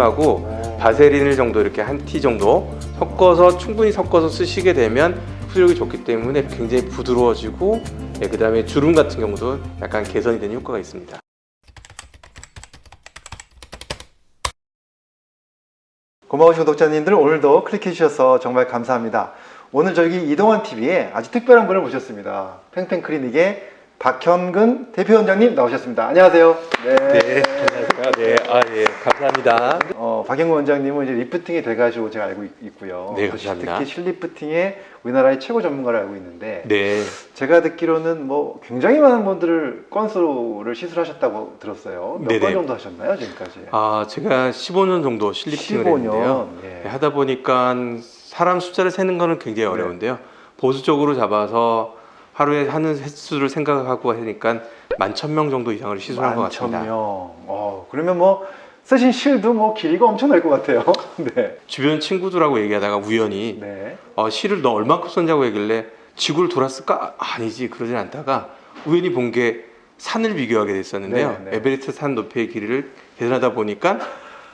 하고 바세린을 정도 이렇게 한 티 정도 섞어서 충분히 섞어서 쓰시게 되면 흡수력이 좋기 때문에 굉장히 부드러워지고 예, 그 다음에 주름 같은 경우도 약간 개선이 되는 효과가 있습니다. 고마우신 구독자님들 오늘도 클릭해 주셔서 정말 감사합니다. 오늘 저희 이동환 TV에 아주 특별한 분을 모셨습니다. 팽팽 클리닉의 박현근 대표 원장님 나오셨습니다. 안녕하세요. 네, 안녕하세요. 네, 아, 예, 감사합니다. 어, 박현근 원장님은 이제 리프팅이 돼가지고 제가 알고 있- 있고요. 네, 또 감사합니다. 특히 실리프팅의 우리나라의 최고 전문가를 알고 있는데 네, 제가 듣기로는 뭐 굉장히 많은 분들을 건수를 시술하셨다고 들었어요. 몇 네네. 건 정도 하셨나요 지금까지? 아, 제가 15년 정도 실리핑을 15년. 했는데요. 예. 네, 하다 보니까 사람 숫자를 세는 거는 굉장히 어려운데요. 보수적으로 잡아서 하루에 하는 횟수를 생각하고 하니까 만천 명 정도 이상을 시술한 것 같습니다. 명. 어, 그러면 뭐 쓰신 실도 뭐 길이가 엄청 날 것 같아요. 네. 주변 친구들하고 얘기하다가 우연히 네. 어, 실을 너 얼마큼 썼냐고 얘길래 지구를 돌았을까? 아니지 그러진 않다가 우연히 본 게 산을 비교하게 됐었는데요. 네, 네. 에베레스트 산 높이의 길이를 계산하다 보니까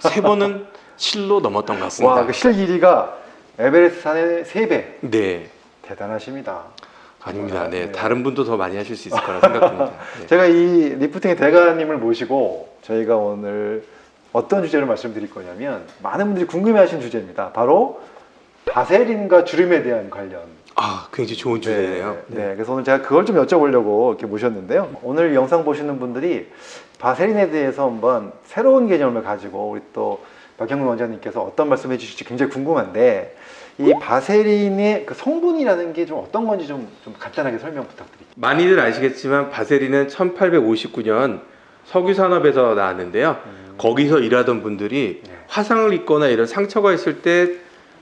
세 번은 실로 넘었던 것 같습니다. 와, 그 실 길이가 에베레스트 산의 3배. 네, 대단하십니다. 아닙니다. 네, 네. 다른 분도 더 많이 하실 수 있을 거라 생각합니다. 네. 제가 이 리프팅의 대가님을 모시고 저희가 오늘 어떤 주제를 말씀드릴 거냐면 많은 분들이 궁금해하시는 주제입니다. 바로 바세린과 주름에 대한 관련. 아, 굉장히 좋은 주제네요. 네, 네. 그래서 오늘 제가 그걸 좀 여쭤보려고 이렇게 모셨는데요. 오늘 영상 보시는 분들이 바세린에 대해서 한번 새로운 개념을 가지고 우리 또 박형근 원장님께서 어떤 말씀해 주실지 굉장히 궁금한데 이 바세린의 그 성분이라는 게 좀 어떤 건지 좀, 좀 간단하게 설명 부탁드릴게요. 많이들 아시겠지만 바세린은 1859년 석유 산업에서 나왔는데요. 거기서 일하던 분들이 네. 화상을 입거나 이런 상처가 있을 때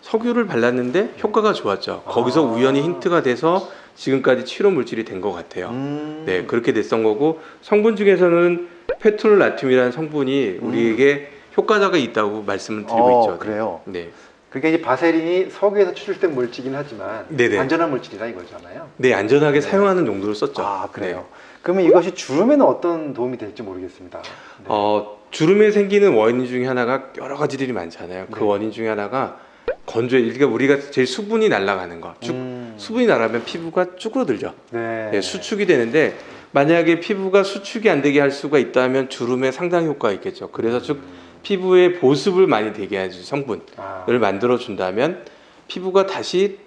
석유를 발랐는데 효과가 좋았죠. 거기서 아. 우연히 힌트가 돼서 지금까지 치료 물질이 된 것 같아요. 음. 네, 그렇게 됐던 거고 성분 중에서는 페톨 나트륨이라는 성분이 우리에게 효과가 있다고 말씀을 드리고 음. 어, 있죠. 그래요. 네. 그러니까 이 바세린이 석유에서 추출된 물질이긴 하지만 네네. 안전한 물질이다 이거잖아요. 네, 안전하게 네. 사용하는 용도로 썼죠. 아 그래요. 네. 그러면 이것이 주름에는 어떤 도움이 될지 모르겠습니다. 네. 어, 주름에 생기는 원인 중에 하나가 여러 가지들이 많잖아요. 그 네. 원인 중에 하나가 건조해. 그러니까 우리가 제일 수분이 날아가는 거. 쭉, 음. 수분이 날아가면 피부가 쭈그러들죠. 네. 네, 수축이 되는데 만약에 피부가 수축이 안 되게 할 수가 있다면 주름에 상당히 효과가 있겠죠. 그래서 쭉 피부에 보습을 많이 되게 해줄 성분을 아, 만들어 준다면 피부가 다시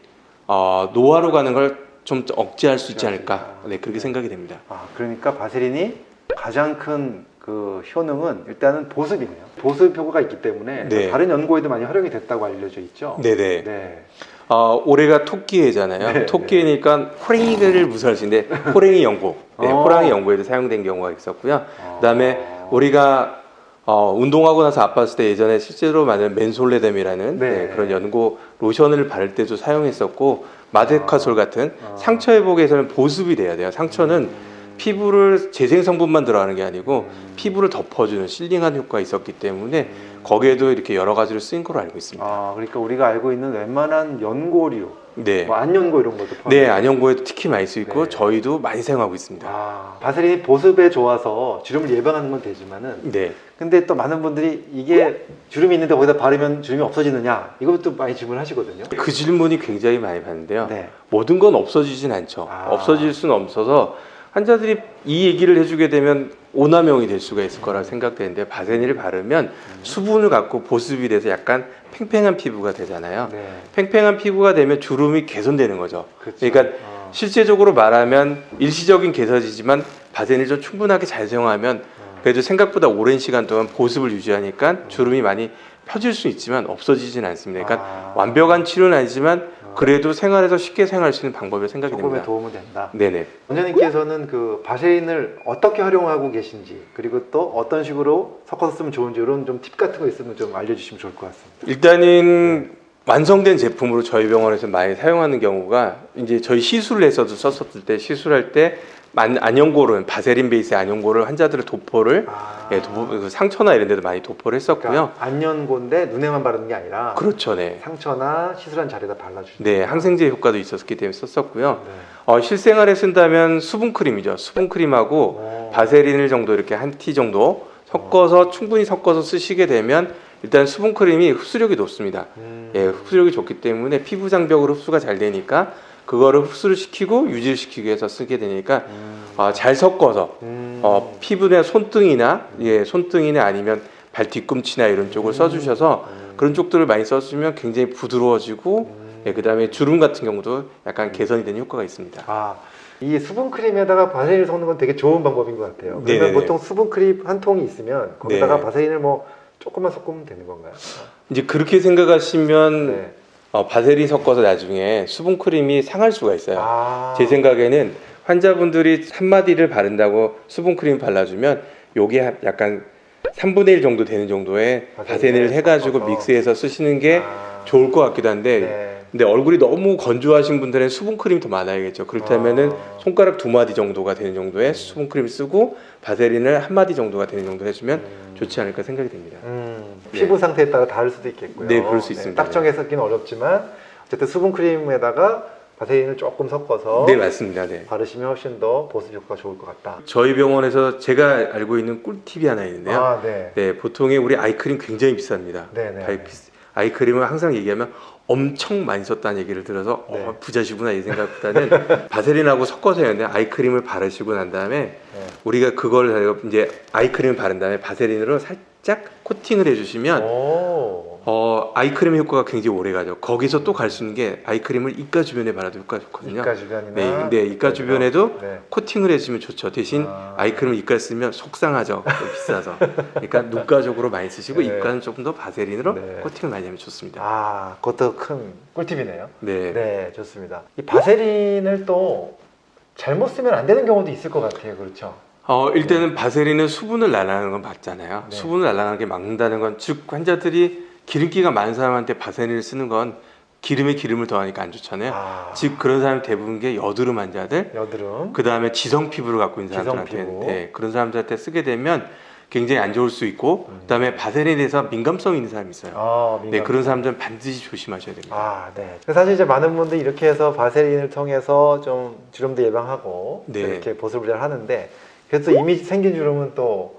어, 노화로 가는 걸 좀 억제할 수 있지 않을까. 네, 그렇게 네. 생각이 됩니다. 아, 그러니까 바세린이 가장 큰 그 효능은 일단은 보습이네요. 보습 효과가 있기 때문에 네. 다른 연구에도 많이 활용이 됐다고 알려져 있죠. 네네. 네. 어, 올해가 토끼해잖아요. 네, 토끼니까 호랭이를 무서워할 수 있는데 호랭이 연고, 네, 어. 호랑이 연고에도 사용된 경우가 있었고요. 어. 그다음에 우리가 어, 운동하고 나서 아팠을 때 예전에 실제로 만든 맨솔레뎀이라는 네. 네, 그런 연고 로션을 바를 때도 사용했었고 마데카솔 같은 아. 상처 회복에서는 보습이 돼야 돼요. 상처는 피부를 재생 성분만 들어가는 게 아니고 음. 피부를 덮어주는 실링한 효과가 있었기 때문에 거기에도 이렇게 여러 가지로 쓰인 걸로 알고 있습니다. 아, 그러니까 우리가 알고 있는 웬만한 연고류, 네. 뭐 안연고 이런 것도 포함. 네, 안연고에도 특히 많이 쓰이고 네. 저희도 많이 사용하고 있습니다. 아, 바세린이 보습에 좋아서 주름을 예방하는 건 되지만은 네, 근데 또 많은 분들이 이게 주름이 있는데 거기다 바르면 주름이 없어지느냐 이것도 많이 질문하시거든요. 그 질문이 굉장히 많이 받는데요. 네. 모든 건 없어지진 않죠. 아. 없어질 수는 없어서 환자들이 이 얘기를 해주게 되면 오남용이 될 수가 있을 거라 생각되는데 바세니를 바르면 음. 수분을 갖고 보습이 돼서 약간 팽팽한 피부가 되잖아요. 네. 팽팽한 피부가 되면 주름이 개선되는 거죠. 그렇죠. 그러니까 어. 실제적으로 말하면 일시적인 개선이지만 바세니를 좀 충분하게 잘 사용하면 어. 그래도 생각보다 오랜 시간 동안 보습을 유지하니까 주름이 많이 펴질 수 있지만 없어지진 않습니다. 그러니까 아. 완벽한 치료는 아니지만 그래도 생활에서 쉽게 사용할 수 있는 방법을 생각이 조금의 됩니다. 도움은 된다. 네네. 원장님께서는 그 바세린을 어떻게 활용하고 계신지 그리고 또 어떤 식으로 섞어서 쓰면 좋은지 이런 좀 팁 같은 거 있으면 좀 알려주시면 좋을 것 같습니다. 일단은 완성된 제품으로 저희 병원에서 많이 사용하는 경우가 이제 저희 시술을 해서도 썼었을 때 시술할 때 만- 안연고를 바세린 베이스의 안연고를 환자들의 도포를 아. 예, 도포, 그 상처나 이런 데도 많이 도포를 했었고요. 그러니까 안연고인데 눈에만 바르는 게 아니라 그렇죠, 네. 상처나 시술한 자리에다 발라주시는 네, 항생제 효과도 있었기 때문에 썼었고요. 네. 어, 실생활에 쓴다면 수분 크림이죠. 수분 크림하고 오. 바세린을 정도 이렇게 한 티 정도 섞어서 충분히 섞어서 쓰시게 되면 일단 수분 크림이 흡수력이 높습니다. 음. 예, 흡수력이 좋기 때문에 피부 장벽으로 흡수가 잘 되니까 그거를 흡수를 시키고 유지를 시키기 위해서 쓰게 되니까 음. 아, 잘 섞어서 음. 어, 피부나 손등이나 예, 손등이나 아니면 발 뒤꿈치나 이런 쪽을 써주셔서 음. 그런 쪽들을 많이 써주면 굉장히 부드러워지고 음. 예, 그 다음에 주름 같은 경우도 약간 개선이 되는 효과가 있습니다. 아, 이 수분 크림에다가 바세린을 섞는 건 되게 좋은 방법인 것 같아요. 그러면 네네네. 보통 수분 크림 한 통이 있으면 거기다가 네. 바세린을 뭐 조금만 섞으면 되는 건가요? 이제 그렇게 생각하시면 네. 어, 바세린 섞어서 나중에 수분 크림이 상할 수가 있어요. 아, 제 생각에는 환자분들이 한 마디를 바른다고 수분 크림 발라주면 요게 한- 약간 3분의 1 정도 되는 정도의 바세린을 해가지고. 믹스해서 쓰시는 게 아, 좋을 것 같기도 한데 네. 근데 얼굴이 너무 건조하신 분들은 수분 크림 더 많아야겠죠. 그렇다면은 아. 손가락 두 마디 정도가 되는 정도의 수분 크림 쓰고 바세린을 한 마디 정도가 되는 정도 해주면 음. 좋지 않을까 생각이 됩니다. 음, 네. 피부 상태에 따라 다를 수도 있겠고요. 네, 그럴 수 있습니다. 딱 정해서기는 어렵지만 어쨌든 수분 크림에다가 바세린을 조금 섞어서 네 맞습니다. 네. 바르시면 훨씬 더 보습 효과가 좋을 것 같다. 저희 병원에서 제가 알고 있는 꿀팁이 하나 있는데요. 아, 네. 네, 보통의 우리 아이크림 굉장히 비쌉니다. 네네. 발- 아이크림을 항상 얘기하면 엄청 많이 썼다는 얘기를 들어서 네. 어, 부자시구나 이 생각보다는 바세린하고 섞어서 해야 되는데 아이크림을 바르시고 난 다음에 네. 우리가 그걸 이제 아이크림을 바른 다음에 바세린으로 살짝 코팅을 해주시면 오. 어, 아이크림의 효과가 굉장히 오래 가죠. 거기서 또 갈 수 있는 게 아이크림을 이가 주변에 바라도 효과가 좋거든요. 이가 주변이나 네, 근데 이가 주변에도 네. 코팅을 해주면 좋죠. 대신 아. 아이크림을 이가에 쓰면 속상하죠. 좀 비싸서. 그러니까 눈가 쪽으로 많이 쓰시고 네. 입가는 조금 더 바세린으로 네. 코팅을 많이 하면 좋습니다. 아, 그것도 큰 꿀팁이네요. 네. 네, 좋습니다. 이 바세린을 또 잘못 쓰면 안 되는 경우도 있을 것 같아요. 그렇죠? 어, 일단은 바세린은 수분을 날아가는 건 맞잖아요. 네. 수분을 날아가게 막는다는 건 즉 환자들이 기름기가 많은 사람한테 바세린을 쓰는 건 기름에 기름을 더하니까 안 좋잖아요. 아, 즉 그런 사람 대부분 게 여드름 환자들, 여드름. 그 다음에 지성 피부를 갖고 있는 사람들한테 피부. 네, 그런 사람들한테 쓰게 되면 굉장히 안 좋을 수 있고 음. 그 다음에 바세린에 대해서 민감성 이 있는 사람이 있어요. 아, 네. 그런 사람들은 반드시 조심하셔야 됩니다. 아, 네. 사실 이제 많은 분들이 이렇게 해서 바세린을 통해서 좀 주름도 예방하고 네. 이렇게 보습을 잘 하는데 그래서 이미 생긴 주름은 또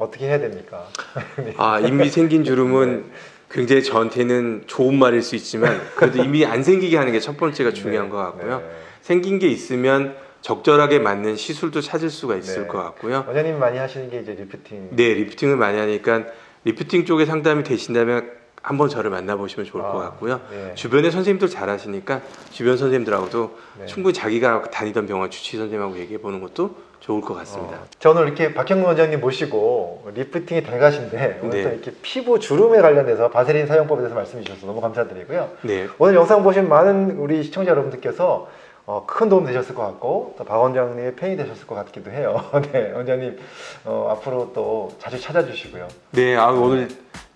어떻게 해야 됩니까? 아 이미 생긴 주름은 굉장히 저한테는 좋은 말일 수 있지만 그래도 이미 안 생기게 하는 게 첫 번째가 중요한 네, 것 같고요. 네. 생긴 게 있으면 적절하게 맞는 시술도 찾을 수가 있을 네. 것 같고요. 원장님 많이 하시는 게 이제 리프팅. 네, 리프팅을 많이 하니까 리프팅 쪽에 상담이 되신다면 한번 저를 만나보시면 좋을 것 아, 같고요. 네. 주변에 선생님들 잘 하시니까 주변 선생님들하고도 네. 충분히 자기가 다니던 병원 주치 선생님하고 얘기해 보는 것도 좋을 것 같습니다. 어, 저 오늘 이렇게 박형근 원장님 모시고 리프팅이 대가신데 오늘 네. 또 이렇게 피부 주름에 관련돼서 바세린 사용법에 대해서 말씀해 주셔서 너무 감사드리고요. 네, 오늘 영상 보신 많은 우리 시청자 여러분들께서 어, 큰 도움 되셨을 것 같고 또 박 원장님의 팬이 되셨을 것 같기도 해요. 네, 원장님 어, 앞으로 또 자주 찾아주시고요. 네, 아, 오늘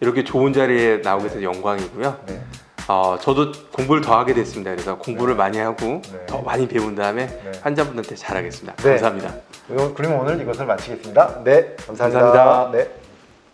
이렇게 좋은 자리에 나오게 돼서 영광이고요. 네, 어, 저도 공부를 더 하게 됐습니다. 그래서 공부를 네. 많이 하고 네. 더 많이 배운 다음에 네. 환자분들한테 잘하겠습니다. 네. 감사합니다. 그러면 오늘 이것을 마치겠습니다. 네, 감사합니다. 감사합니다. 네.